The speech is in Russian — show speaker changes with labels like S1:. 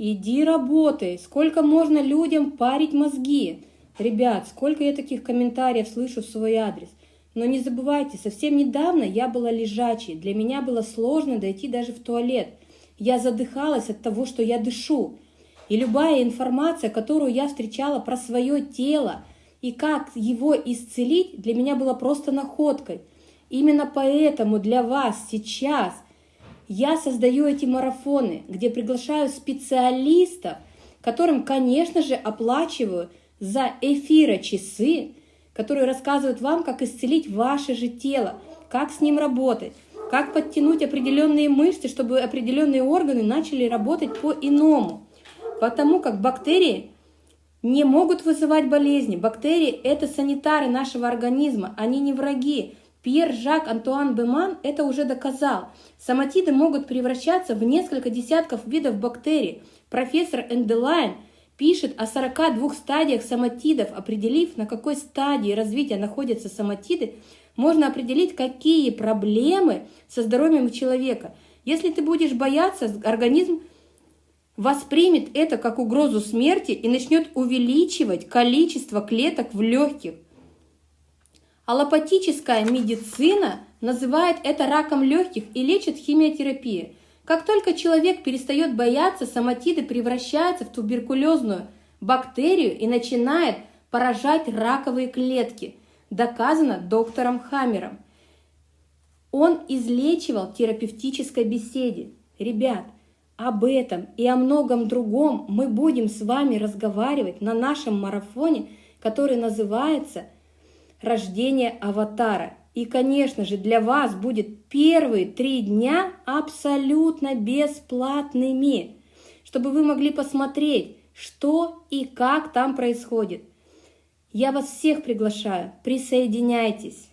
S1: Иди работай. Сколько можно людям парить мозги? Ребят, сколько я таких комментариев слышу в свой адрес. Но не забывайте, совсем недавно я была лежачей. Для меня было сложно дойти даже в туалет. Я задыхалась от того, что я дышу. И любая информация, которую я встречала про свое тело и как его исцелить, для меня была просто находкой. Именно поэтому для вас сейчас я создаю эти марафоны, где приглашаю специалистов, которым, конечно же, оплачиваю за эфира часы, которые рассказывают вам, как исцелить ваше же тело, как с ним работать, как подтянуть определенные мышцы, чтобы определенные органы начали работать по-иному. Потому как бактерии не могут вызывать болезни. Бактерии – это санитары нашего организма, они не враги. Пьер Жак Антуан Беман это уже доказал. Соматиды могут превращаться в несколько десятков видов бактерий. Профессор Энделайн пишет о 42 стадиях соматидов, определив, на какой стадии развития находятся соматиды, можно определить, какие проблемы со здоровьем у человека. Если ты будешь бояться, организм воспримет это как угрозу смерти и начнет увеличивать количество клеток в легких. Аллопатическая медицина называет это раком легких и лечит химиотерапией. Как только человек перестает бояться, соматиды превращаются в туберкулезную бактерию и начинает поражать раковые клетки. Доказано доктором Хаммером. Он излечивал терапевтической беседе. Ребят, об этом и о многом другом мы будем с вами разговаривать на нашем марафоне, который называется «Рождение аватара». И, конечно же, для вас будет первые три дня абсолютно бесплатными, чтобы вы могли посмотреть, что и как там происходит. Я вас всех приглашаю, присоединяйтесь.